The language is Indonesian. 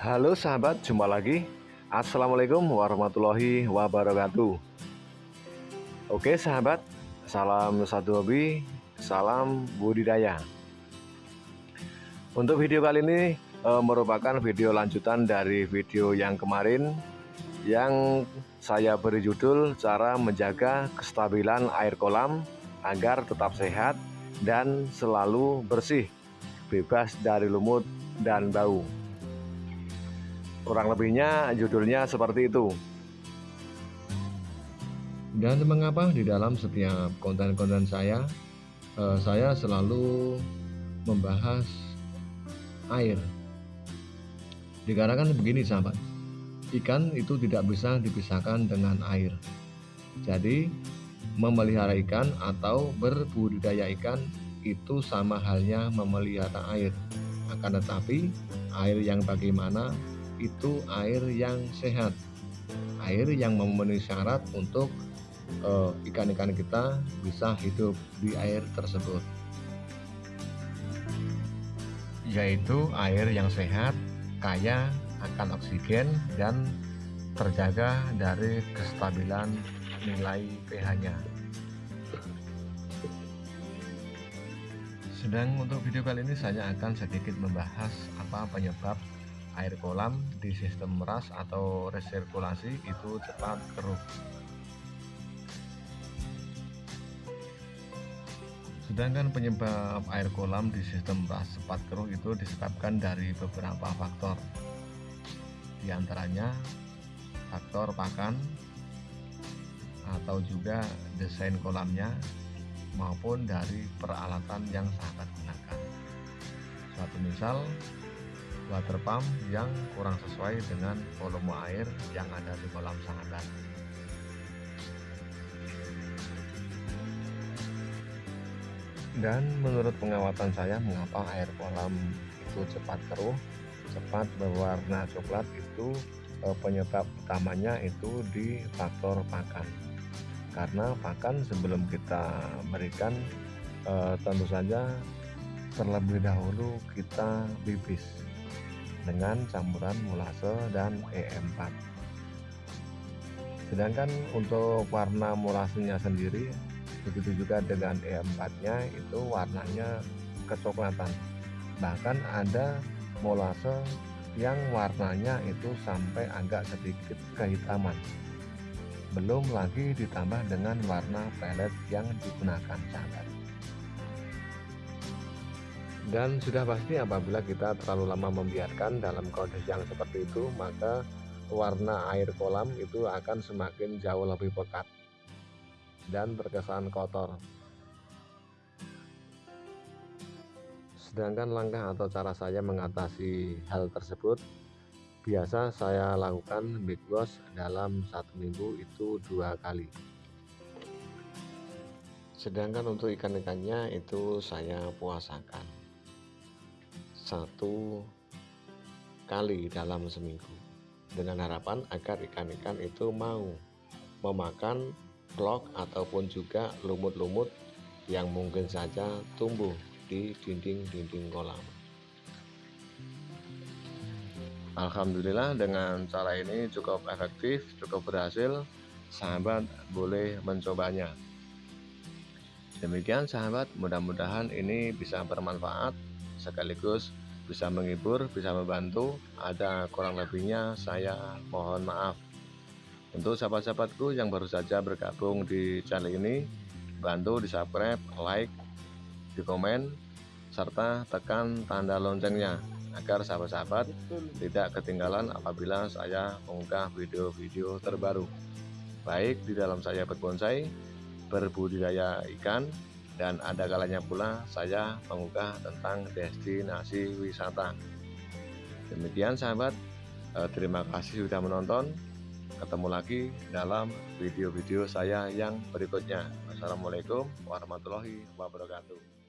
Halo sahabat, jumpa lagi. Assalamualaikum warahmatullahi wabarakatuh. Oke sahabat, salam satu hobi, salam budidaya. Untuk video kali ini e, merupakan video lanjutan dari video yang kemarin yang saya beri judul cara menjaga kestabilan air kolam agar tetap sehat dan selalu bersih, bebas dari lumut dan bau. Kurang lebihnya judulnya seperti itu. Dan mengapa di dalam setiap konten-konten saya, eh, saya selalu membahas air. Dikarenakan begini sahabat, ikan itu tidak bisa dipisahkan dengan air. Jadi, memelihara ikan atau berbudidaya ikan itu sama halnya memelihara air. Akan tetapi, air yang bagaimana itu air yang sehat, air yang memenuhi syarat untuk eh, ikan-ikan uh, kita bisa hidup di air tersebut, yaitu air yang sehat, kaya akan oksigen dan terjaga dari kestabilan nilai pH-nya. Sedang untuk video kali ini saya akan sedikit membahas apa penyebab air kolam di sistem meras atau resirkulasi itu cepat keruh. Sedangkan penyebab air kolam di sistem meras cepat keruh itu disebabkan dari beberapa faktor. Di antaranya faktor pakan atau juga desain kolamnya maupun dari peralatan yang sahabat gunakan. Suatu misal water pump yang kurang sesuai dengan volume air yang ada di kolam sahabat. Dan menurut pengawatan saya mengapa air kolam itu cepat keruh, cepat berwarna coklat itu eh, penyebab utamanya itu di faktor pakan. Karena pakan sebelum kita berikan eh, tentu saja terlebih dahulu kita bibis dengan campuran molase dan E4 sedangkan untuk warna molasenya sendiri begitu juga dengan E4 nya itu warnanya kecoklatan. Bahkan ada molase yang warnanya itu sampai agak sedikit kehitaman. Belum lagi ditambah dengan warna pelet yang digunakan sahabat dan sudah pasti apabila kita terlalu lama membiarkan dalam kondisi yang seperti itu maka warna air kolam itu akan semakin jauh lebih pekat dan terkesan kotor. Sedangkan langkah atau cara saya mengatasi hal tersebut biasa saya lakukan big wash dalam satu minggu itu dua kali. Sedangkan untuk ikan-ikannya itu saya puasakan satu kali dalam seminggu. Dengan harapan agar ikan-ikan itu mau memakan vlog ataupun juga lumut-lumut yang mungkin saja tumbuh di dinding-dinding kolam. Alhamdulillah dengan cara ini cukup efektif cukup berhasil sahabat boleh mencobanya. Demikian sahabat mudah-mudahan ini bisa bermanfaat sekaligus bisa menghibur, bisa membantu. Ada kurang lebihnya saya mohon maaf. Untuk sahabat-sahabatku yang baru saja bergabung di channel ini, bantu di subscribe, like, di komen, serta tekan tanda loncengnya agar sahabat-sahabat tidak ketinggalan apabila saya mengunggah video-video terbaru baik di dalam saya berbonsai berbudidaya ikan dan ada kalanya pula saya mengunggah tentang destinasi wisata. Demikian sahabat. Eh, terima kasih sudah menonton. Ketemu lagi dalam video-video saya yang berikutnya. Assalamualaikum warahmatullahi wabarakatuh